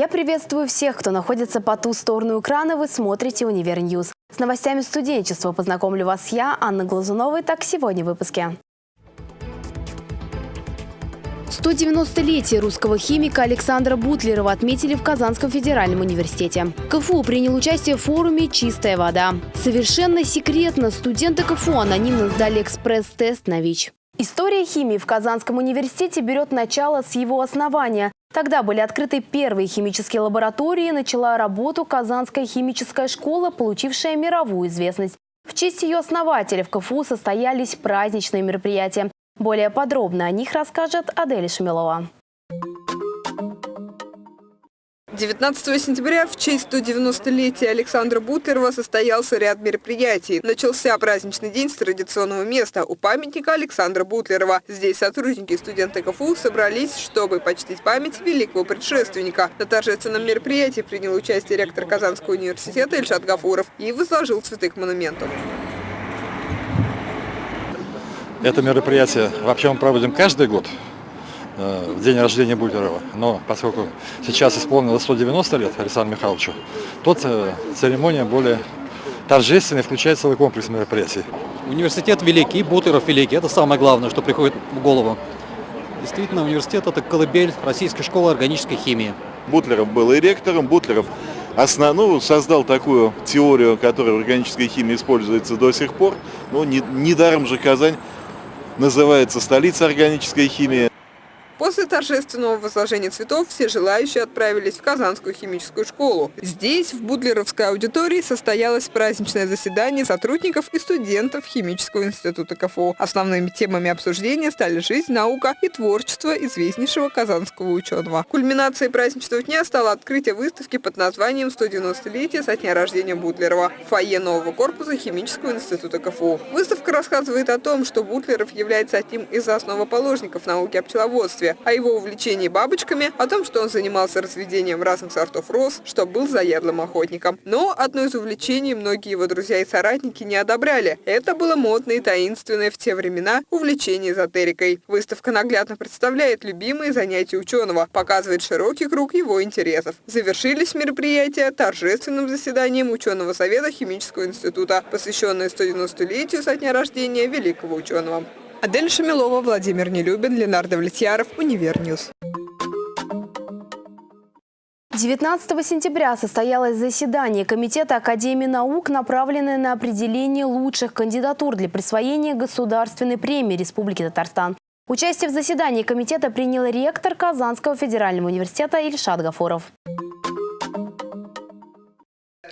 Я приветствую всех, кто находится по ту сторону экрана. Вы смотрите «UniverNews». С новостями студенчества познакомлю вас я, Анна Глазунова. Так сегодня в выпуске. 190-летие русского химика Александра Бутлерова отметили в Казанском федеральном университете. КФУ принял участие в форуме «Чистая вода». Совершенно секретно студенты КФУ анонимно сдали экспресс-тест на ВИЧ. История химии в Казанском университете берет начало с его основания. Тогда были открыты первые химические лаборатории, начала работу Казанская химическая школа, получившая мировую известность. В честь ее основателя в КФУ состоялись праздничные мероприятия. Более подробно о них расскажет Адель Шамилова. 19 сентября в честь 190-летия Александра Бутлерова состоялся ряд мероприятий. Начался праздничный день с традиционного места у памятника Александра Бутлерова. Здесь сотрудники и студенты КФУ собрались, чтобы почтить память великого предшественника. На торжественном мероприятии принял участие ректор Казанского университета Ильшат Гафуров и возложил цветы к монументу. Это мероприятие вообще мы проводим каждый год. Э, в день рождения Бутлерова. Но поскольку сейчас исполнилось 190 лет Александру Михайловичу, тот э, церемония более торжественная, включает целый комплекс мероприятий. Университет великий, Бутлеров великий, это самое главное, что приходит в голову. Действительно, университет – это колыбель Российской школы органической химии. Бутлеров был и ректором, Бутлеров основ, ну, создал такую теорию, которая в органической химии используется до сих пор. Ну, недаром же Казань называется столица органической химии. После торжественного возложения цветов все желающие отправились в Казанскую химическую школу. Здесь, в Будлеровской аудитории, состоялось праздничное заседание сотрудников и студентов Химического института КФУ. Основными темами обсуждения стали жизнь, наука и творчество известнейшего казанского ученого. Кульминацией праздничного дня стало открытие выставки под названием «190-летие со дня рождения Бутлерова» в фойе нового корпуса Химического института КФУ. Выставка рассказывает о том, что Бутлеров является одним из основоположников науки о пчеловодстве, о его увлечении бабочками, о том, что он занимался разведением разных сортов роз, что был заядлым охотником. Но одно из увлечений многие его друзья и соратники не одобряли. Это было модное и таинственное в те времена увлечение эзотерикой. Выставка наглядно представляет любимые занятия ученого, показывает широкий круг его интересов. Завершились мероприятия торжественным заседанием ученого совета Химического института, посвященное 190-летию со дня рождения великого ученого. Адель Шамилова, Владимир Нелюбин, Ленар Давлетьяров, UniverNews. 19 сентября состоялось заседание Комитета Академии наук, направленное на определение лучших кандидатур для присвоения Государственной премии Республики Татарстан. Участие в заседании комитета принял ректор Казанского федерального университета Ильшат Гафуров.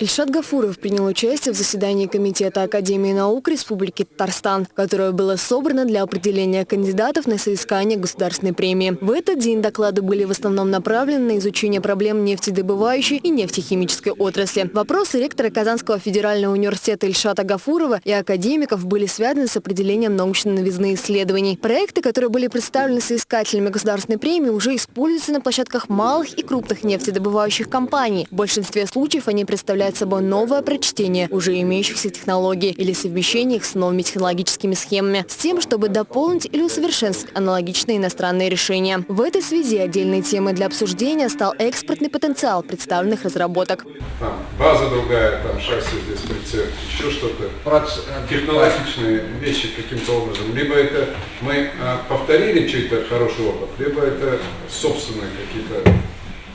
Ильшат Гафуров принял участие в заседании Комитета Академии наук Республики Татарстан, которое было собрано для определения кандидатов на соискание государственной премии. В этот день доклады были в основном направлены на изучение проблем нефтедобывающей и нефтехимической отрасли. Вопросы ректора Казанского федерального университета Ильшата Гафурова и академиков были связаны с определением научной новизны исследований. Проекты, которые были представлены соискателями государственной премии, уже используются на площадках малых и крупных нефтедобывающих компаний. В большинстве случаев они представляют представляет собой новое прочтение уже имеющихся технологий или совмещение их с новыми технологическими схемами, с тем, чтобы дополнить или усовершенствовать аналогичные иностранные решения. В этой связи отдельной темой для обсуждения стал экспортный потенциал представленных разработок. Там база другая, там шасси здесь прицеп, еще что-то. Э, технологичные вещи каким-то образом. Либо это мы а, повторили чей-то хороший опыт, либо это собственные какие-то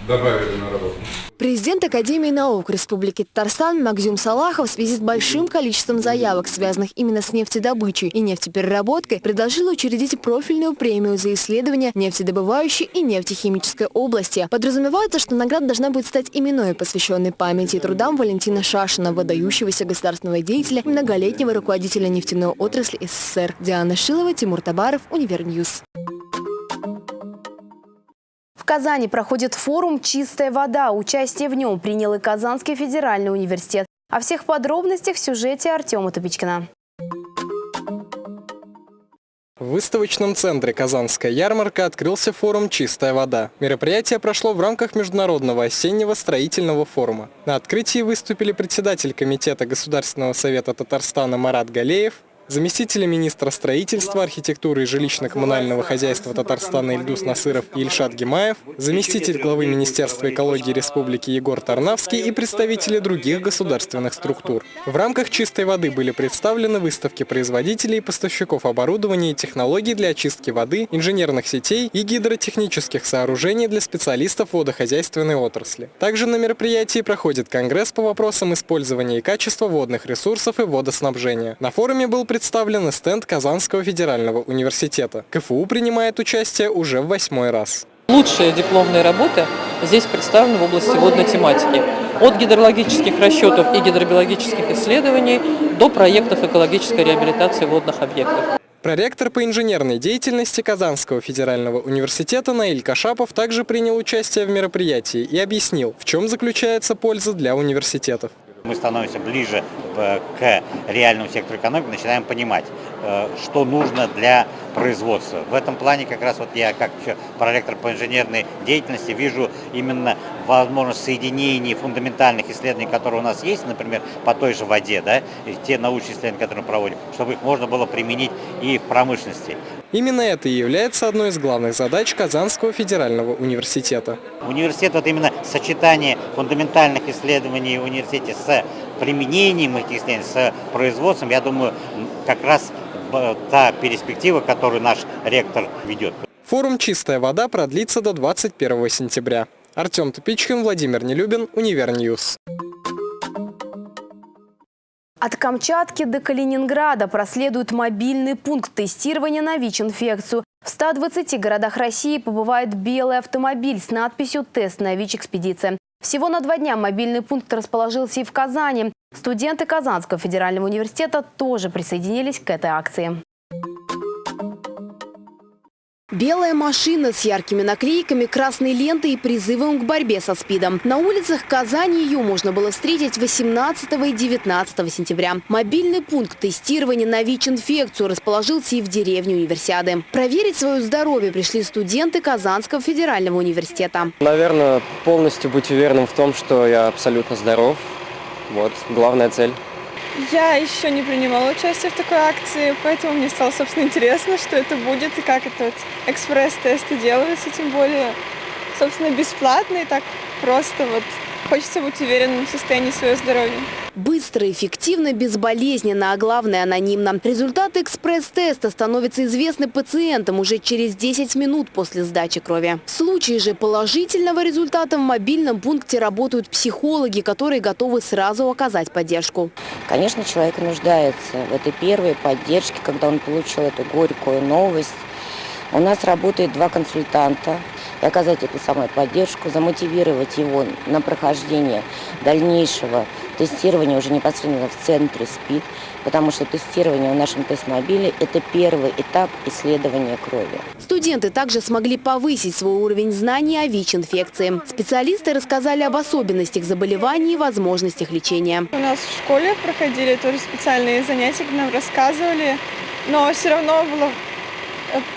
добавили на работу. Президент Академии наук Республики Татарстан Мякзюм Салахов в связи с большим количеством заявок, связанных именно с нефтедобычей и нефтепереработкой, предложил учредить профильную премию за исследования нефтедобывающей и нефтехимической области. Подразумевается, что награда должна будет стать именной, посвященной памяти и трудам Валентина Шашина, выдающегося государственного деятеля и многолетнего руководителя нефтяной отрасли СССР. Диана Шилова, Тимур Табаров, UniverNews. В Казани проходит форум «Чистая вода». Участие в нем принял и Казанский федеральный университет. О всех подробностях в сюжете Артема Тупичкина. В выставочном центре «Казанская ярмарка» открылся форум «Чистая вода». Мероприятие прошло в рамках Международного осеннего строительного форума. На открытии выступили председатель Комитета Государственного совета Татарстана Марат Галеев, Заместители министра строительства, архитектуры и жилищно-коммунального хозяйства Татарстана Ильдус Насыров и Ильшат Гимаев, заместитель главы Министерства экологии Республики Егор Тарнавский и представители других государственных структур. В рамках чистой воды были представлены выставки производителей и поставщиков оборудования и технологий для очистки воды, инженерных сетей и гидротехнических сооружений для специалистов водохозяйственной отрасли. Также на мероприятии проходит конгресс по вопросам использования и качества водных ресурсов и водоснабжения. На форуме был представлен стенд Казанского федерального университета. КФУ принимает участие уже в восьмой раз. Лучшие дипломные работы здесь представлены в области водной тематики. От гидрологических расчетов и гидробиологических исследований до проектов экологической реабилитации водных объектов. Проректор по инженерной деятельности Казанского федерального университета Наиль Кашапов также принял участие в мероприятии и объяснил, в чем заключается польза для университетов. Мы становимся ближе к реальному сектору экономики, начинаем понимать, что нужно для производства. В этом плане как раз вот я, как еще проректор по инженерной деятельности, вижу именно возможность соединения фундаментальных исследований, которые у нас есть, например, по той же воде, да, и те научные исследования, которые мы проводим, чтобы их можно было применить и в промышленности. Именно это и является одной из главных задач Казанского федерального университета. Университет, вот именно сочетание фундаментальных исследований в университете с применением этих исследований, с производством, я думаю, как раз та перспектива, которую наш ректор ведет. Форум «Чистая вода» продлится до 21 сентября. Артем Тупичкин, Владимир Нелюбин, UniverNews. От Камчатки до Калининграда проследует мобильный пункт тестирования на ВИЧ-инфекцию. В 120 городах России побывает белый автомобиль с надписью «Тест на ВИЧ-экспедиция». Всего на два дня мобильный пункт расположился и в Казани. Студенты Казанского федерального университета тоже присоединились к этой акции. Белая машина с яркими наклейками, красной лентой и призывом к борьбе со СПИДом. На улицах Казани ее можно было встретить 18 и 19 сентября. Мобильный пункт тестирования на ВИЧ-инфекцию расположился и в деревне Универсиады. Проверить свое здоровье пришли студенты Казанского федерального университета. Наверное, полностью быть уверенным в том, что я абсолютно здоров. Вот, главная цель. Я еще не принимала участие в такой акции, поэтому мне стало, собственно, интересно, что это будет и как этот экспресс-тесты делаются, тем более, собственно, бесплатно и так просто вот Хочется быть уверенным в состоянии своего здоровья. Быстро, эффективно, безболезненно, а главное анонимно. Результаты экспресс-теста становятся известны пациентам уже через 10 минут после сдачи крови. В случае же положительного результата в мобильном пункте работают психологи, которые готовы сразу оказать поддержку. Конечно, человек нуждается в этой первой поддержке, когда он получил эту горькую новость. У нас работает два консультанта и оказать эту самую поддержку, замотивировать его на прохождение дальнейшего тестирования уже непосредственно в центре СПИД, потому что тестирование в нашем тест-мобиле – это первый этап исследования крови. Студенты также смогли повысить свой уровень знаний о ВИЧ-инфекции. Специалисты рассказали об особенностях заболеваний и возможностях лечения. У нас в школе проходили тоже специальные занятия, нам рассказывали, но все равно было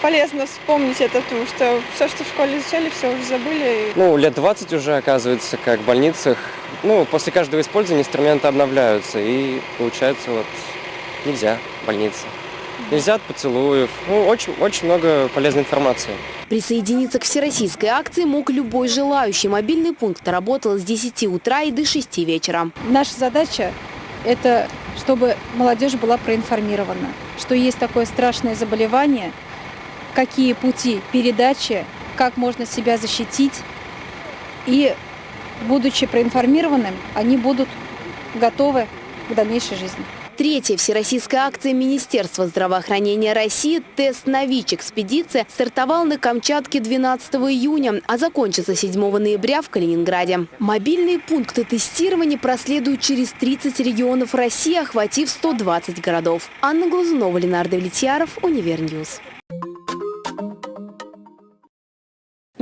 полезно вспомнить это, потому что все, что в школе изучали, все уже забыли. Ну, лет 20 уже, оказывается, как в больницах. Ну, после каждого использования инструменты обновляются, и получается вот нельзя больница. Нельзя от поцелуев. Ну, очень, очень много полезной информации. Присоединиться к всероссийской акции мог любой желающий. Мобильный пункт работал с 10 утра и до 6 вечера. Наша задача – это чтобы молодежь была проинформирована, что есть такое страшное заболевание – какие пути передачи, как можно себя защитить. И, будучи проинформированным, они будут готовы к дальнейшей жизни. Третья всероссийская акция Министерства здравоохранения России «Тест на ВИЧ-экспедиция» стартовал на Камчатке 12 июня, а закончится 7 ноября в Калининграде. Мобильные пункты тестирования проследуют через 30 регионов России, охватив 120 городов. Анна Глазунова, Ленар Давлетьяров, UniverNews.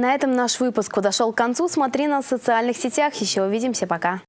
На этом наш выпуск подошел к концу. Смотри нас в социальных сетях. Еще увидимся. Пока.